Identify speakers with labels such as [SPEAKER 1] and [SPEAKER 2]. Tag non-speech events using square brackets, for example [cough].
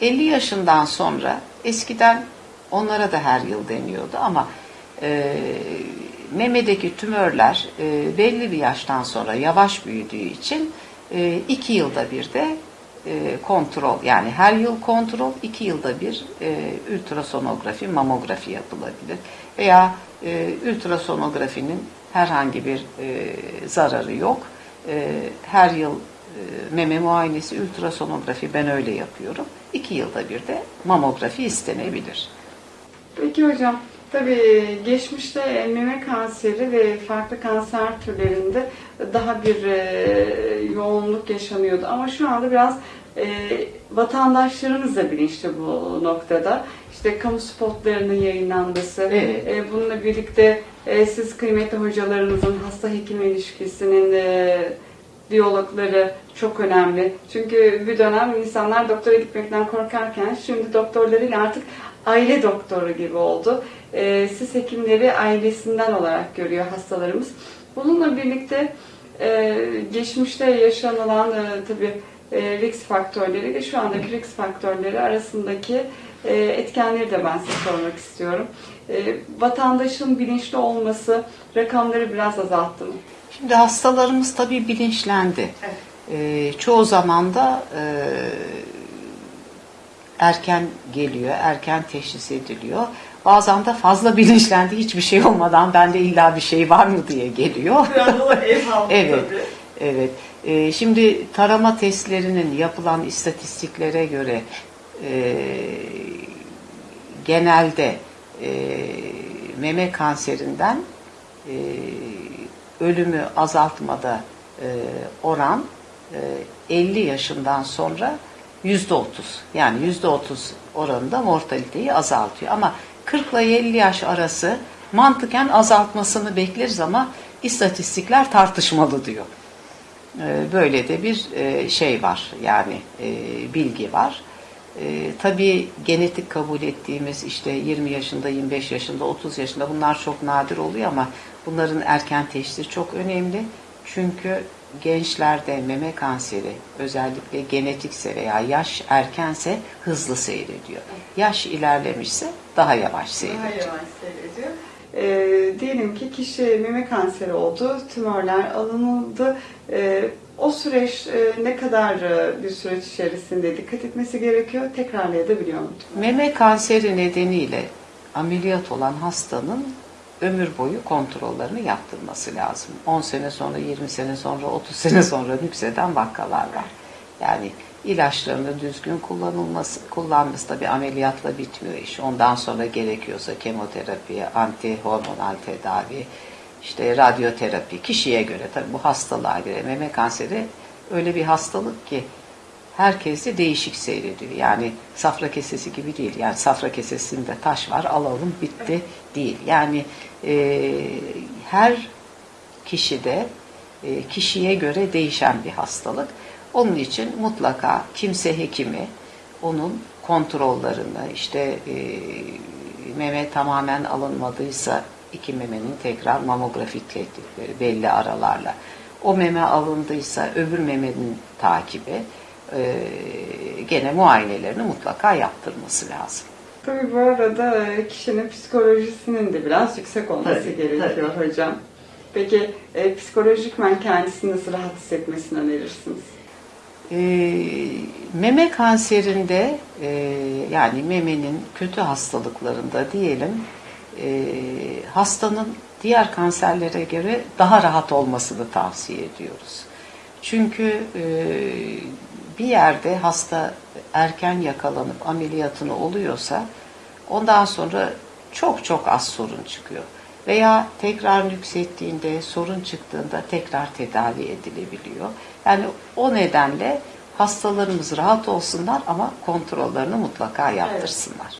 [SPEAKER 1] 50 yaşından sonra eskiden onlara da her yıl deniyordu ama e, memedeki tümörler e, belli bir yaştan sonra yavaş büyüdüğü için e, iki yılda bir de e, kontrol yani her yıl kontrol iki yılda bir e, ultrasonografi mamografi yapılabilir veya e, ultrasonografinin herhangi bir e, zararı yok. E, her yıl e, meme muayenesi ultrasonografi ben öyle yapıyorum iki yılda bir de mamografi istenebilir.
[SPEAKER 2] Peki hocam, tabii geçmişte meme kanseri ve farklı kanser türlerinde daha bir e, yoğunluk yaşanıyordu. Ama şu anda biraz e, vatandaşlarımız da bilinçli bu noktada. İşte kamu spotlarının yayınlanması,
[SPEAKER 1] Evet.
[SPEAKER 2] e, bununla birlikte e, siz kıymetli hocalarımızın hasta hekim ilişkisinin e, diyalogları çok önemli. Çünkü bir dönem insanlar doktora gitmekten korkarken şimdi doktorlarıyla artık aile doktoru gibi oldu. Ee, siz hekimleri ailesinden olarak görüyor hastalarımız. Bununla birlikte e, geçmişte yaşanılan e, tabii e, risk faktörleri ve şu andaki risk faktörleri arasındaki e, etkenleri de ben size sormak istiyorum. E, vatandaşın bilinçli olması rakamları biraz azalttı mı?
[SPEAKER 1] Şimdi hastalarımız tabii bilinçlendi.
[SPEAKER 2] Evet.
[SPEAKER 1] Ee, çoğu zaman da e, erken geliyor, erken teşhis ediliyor. Bazen de fazla [laughs] bilinçlendi, hiçbir şey olmadan bende illa bir şey var mı diye geliyor. [laughs] Evet,
[SPEAKER 2] tabii.
[SPEAKER 1] evet. Ee, şimdi tarama testlerinin yapılan istatistiklere göre e, genelde e, meme kanserinden e, ölümü azaltmada e, oran e, 50 yaşından sonra yüzde 30 yani yüzde 30 oranında mortaliteyi azaltıyor. Ama 40 ile 50 yaş arası mantıken azaltmasını bekleriz ama istatistikler tartışmalı diyor. E, Böyle de bir e, şey var yani e, bilgi var. E, tabii genetik kabul ettiğimiz işte 20 yaşında, 25 yaşında, 30 yaşında bunlar çok nadir oluyor ama bunların erken teşhisi çok önemli. Çünkü gençlerde meme kanseri özellikle genetikse veya yaş erkense hızlı seyrediyor. Yaş ilerlemişse daha yavaş
[SPEAKER 2] Daha
[SPEAKER 1] seyrediyor.
[SPEAKER 2] yavaş seyrediyor. Ee, diyelim ki kişi meme kanseri oldu, tümörler alınıldı. Ee, o süreç e, ne kadar e, bir süreç içerisinde dikkat etmesi gerekiyor? Tekrarlayabiliyor mu?
[SPEAKER 1] Meme kanseri nedeniyle ameliyat olan hastanın ömür boyu kontrollerini yaptırması lazım. 10 sene sonra, 20 sene sonra, 30 sene sonra nükseden vakalar var. Yani ilaçlarını düzgün kullanılması, kullanması tabi ameliyatla bitmiyor iş. Ondan sonra gerekiyorsa kemoterapi, antihormonal tedavi, işte radyoterapi kişiye göre tabi bu hastalığa göre meme kanseri öyle bir hastalık ki herkes de değişik seyrediyor. Yani safra kesesi gibi değil. Yani safra kesesinde taş var alalım bitti değil. Yani e, her kişide e, kişiye göre değişen bir hastalık. Onun için mutlaka kimse hekimi onun kontrollerini işte e, meme tamamen alınmadıysa iki memenin tekrar mamografi tetkikleri belli aralarla. O meme alındıysa öbür memenin takibi e, gene muayenelerini mutlaka yaptırması lazım.
[SPEAKER 2] Tabii bu arada e, kişinin psikolojisinin de biraz yüksek olması
[SPEAKER 1] Tabii,
[SPEAKER 2] gerekiyor hocam. Peki e, psikolojikmen kendisini nasıl rahat hissetmesini önerirsiniz?
[SPEAKER 1] E, meme kanserinde e, yani memenin kötü hastalıklarında diyelim e, hastanın diğer kanserlere göre daha rahat olmasını tavsiye ediyoruz. Çünkü e, bir yerde hasta erken yakalanıp ameliyatını oluyorsa ondan sonra çok çok az sorun çıkıyor. Veya tekrar nüksettiğinde, sorun çıktığında tekrar tedavi edilebiliyor. Yani o nedenle hastalarımız rahat olsunlar ama kontrollerini mutlaka yaptırsınlar.